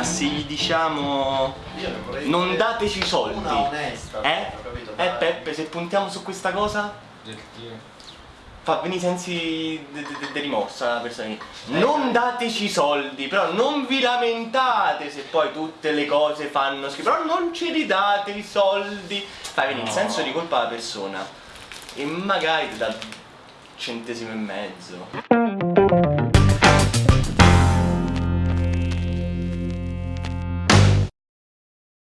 Ma se gli diciamo Io non dateci dateci soldi, Una onesta. eh? ho capito, Eh. Peppe, se puntiamo su questa cosa, fa venire i sensi di rimorsa la persona. Non dateci soldi, però non vi lamentate se poi tutte le cose fanno schifo, però non ci ridate i soldi. Fa venire il No. senso di colpa alla persona. E magari ti dà centesimo e mezzo.